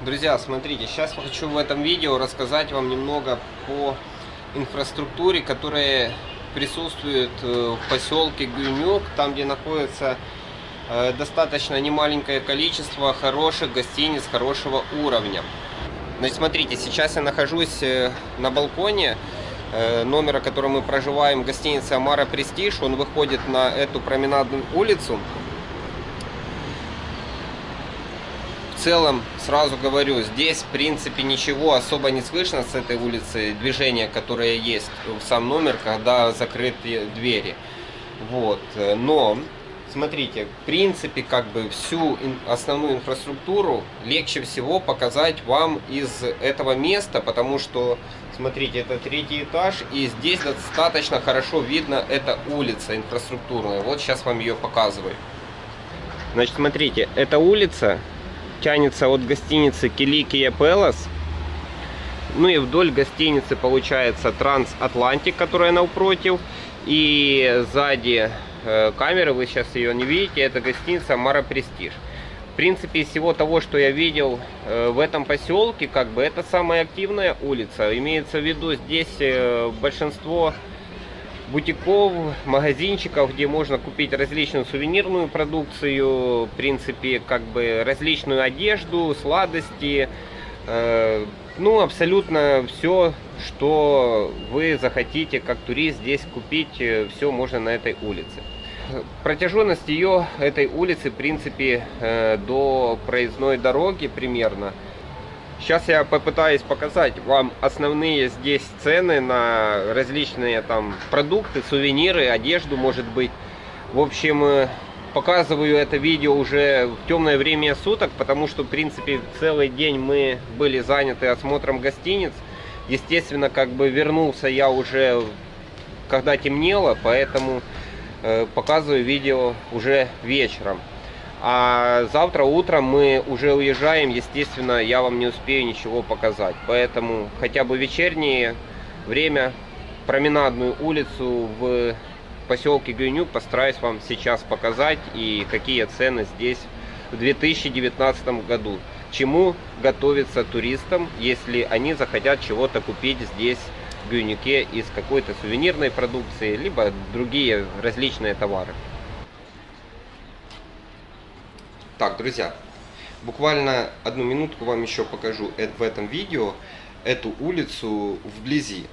Друзья, смотрите, сейчас хочу в этом видео рассказать вам немного по инфраструктуре, которая присутствует э, в поселке Гюнюк, там где находится э, достаточно немаленькое количество хороших гостиниц хорошего уровня. Значит, смотрите, сейчас я нахожусь э, на балконе номера, который мы проживаем, гостиница Амара Престиж. Он выходит на эту променадную улицу. В целом, сразу говорю, здесь, в принципе, ничего особо не слышно с этой улицы, движение, которое есть в сам номер, когда закрыты двери. Вот, но, смотрите, в принципе, как бы всю основную инфраструктуру легче всего показать вам из этого места, потому что, смотрите, это третий этаж, и здесь достаточно хорошо видно эта улица инфраструктурная. Вот сейчас вам ее показываю. Значит, смотрите, эта улица тянется от гостиницы Киликия Пелос. Ну и вдоль гостиницы получается Транс Атлантик, которая напротив. И сзади э, камеры, вы сейчас ее не видите, это гостиница Мара Престиж. В принципе, из всего того, что я видел э, в этом поселке, как бы это самая активная улица. Имеется в виду здесь э, большинство бутиков, магазинчиков, где можно купить различную сувенирную продукцию, в принципе, как бы различную одежду, сладости, э, ну, абсолютно все, что вы захотите как турист здесь купить, э, все можно на этой улице. Протяженность ее, этой улицы, в принципе, э, до проездной дороги примерно – Сейчас я попытаюсь показать вам основные здесь цены на различные там продукты, сувениры, одежду может быть. В общем, э, показываю это видео уже в темное время суток, потому что, в принципе, целый день мы были заняты осмотром гостиниц. Естественно, как бы вернулся я уже, когда темнело, поэтому э, показываю видео уже вечером. А завтра утром мы уже уезжаем, естественно, я вам не успею ничего показать. Поэтому хотя бы вечернее время, променадную улицу в поселке Гюнюк постараюсь вам сейчас показать и какие цены здесь в 2019 году. Чему готовиться туристам, если они захотят чего-то купить здесь в Гюнюке из какой-то сувенирной продукции, либо другие различные товары. Так, друзья, буквально одну минутку вам еще покажу в этом видео эту улицу вблизи.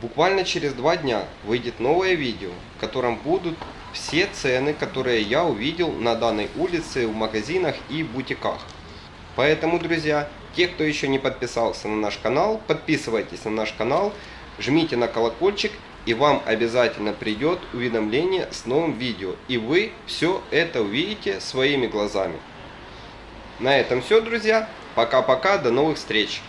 Буквально через два дня выйдет новое видео, в котором будут все цены, которые я увидел на данной улице в магазинах и бутиках. Поэтому, друзья, те, кто еще не подписался на наш канал, подписывайтесь на наш канал, жмите на колокольчик и вам обязательно придет уведомление с новым видео. И вы все это увидите своими глазами. На этом все, друзья. Пока-пока, до новых встреч.